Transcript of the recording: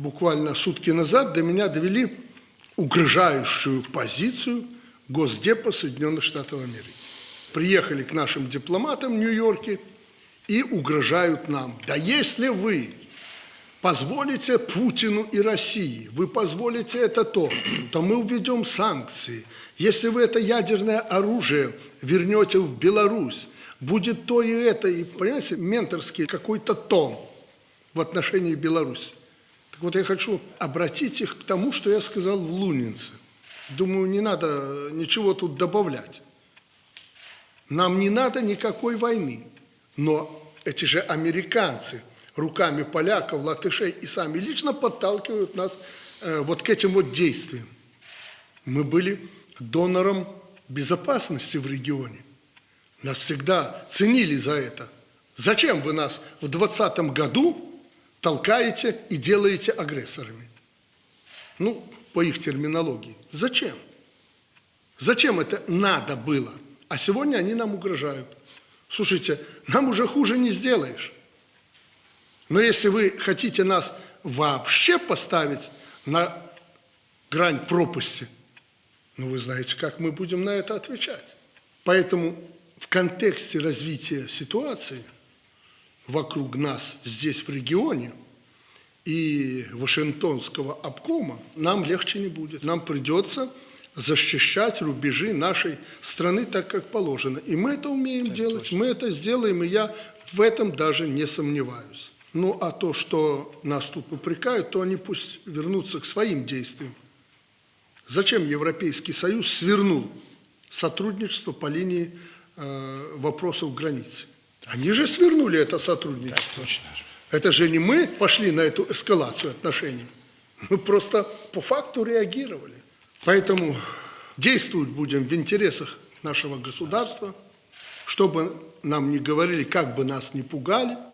буквально сутки назад до меня довели угрожающую позицию Госдепа Соединенных Штатов Америки. Приехали к нашим дипломатам в Нью-Йорке и угрожают нам. Да если вы позволите Путину и России, вы позволите это то, то мы введем санкции. Если вы это ядерное оружие вернете в Беларусь, будет то и это, и, понимаете, менторский какой-то тон в отношении Беларуси. Так вот, я хочу обратить их к тому, что я сказал в Лунинце. Думаю, не надо ничего тут добавлять. Нам не надо никакой войны, но эти же американцы руками поляков, латышей и сами лично подталкивают нас э, вот к этим вот действиям. Мы были донором безопасности в регионе. Нас всегда ценили за это. Зачем вы нас в 2020 году толкаете и делаете агрессорами? Ну, по их терминологии. Зачем? Зачем это надо было? А сегодня они нам угрожают. Слушайте, нам уже хуже не сделаешь. Но если вы хотите нас вообще поставить на грань пропасти, ну вы знаете, как мы будем на это отвечать. Поэтому в контексте развития ситуации вокруг нас здесь, в регионе, и Вашингтонского обкома, нам легче не будет. Нам придется защищать рубежи нашей страны так, как положено. И мы это умеем так делать, точно. мы это сделаем, и я в этом даже не сомневаюсь. Ну, а то, что нас тут упрекают, то они пусть вернутся к своим действиям. Зачем Европейский Союз свернул сотрудничество по линии э, вопросов границ? Они же свернули это сотрудничество. Это же не мы пошли на эту эскалацию отношений. Мы просто по факту реагировали. Поэтому действовать будем в интересах нашего государства, чтобы нам не говорили, как бы нас не пугали.